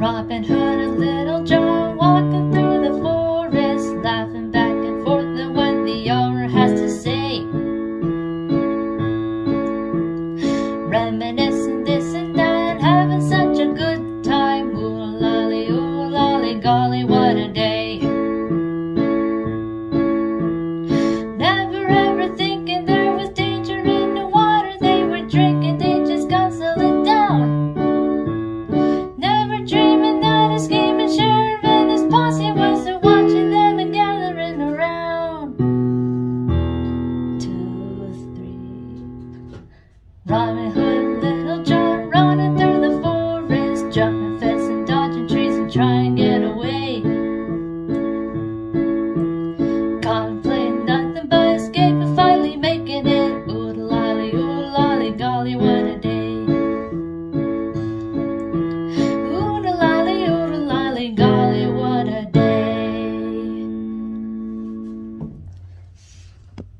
Robin Hood and Little John walking through the forest, laughing back and forth at what the owner has to say. Reminiscing this and that, having such a good time. Ooh, lolly, ooh, lolly, golly, what a day. Robin